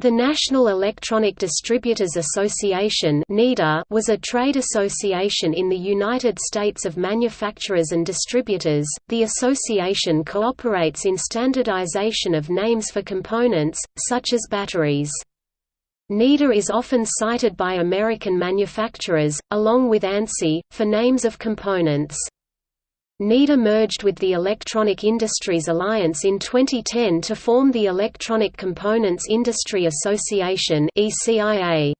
The National Electronic Distributors Association was a trade association in the United States of manufacturers and distributors. The association cooperates in standardization of names for components, such as batteries. NEDA is often cited by American manufacturers, along with ANSI, for names of components. NEDA merged with the Electronic Industries Alliance in 2010 to form the Electronic Components Industry Association ECIA.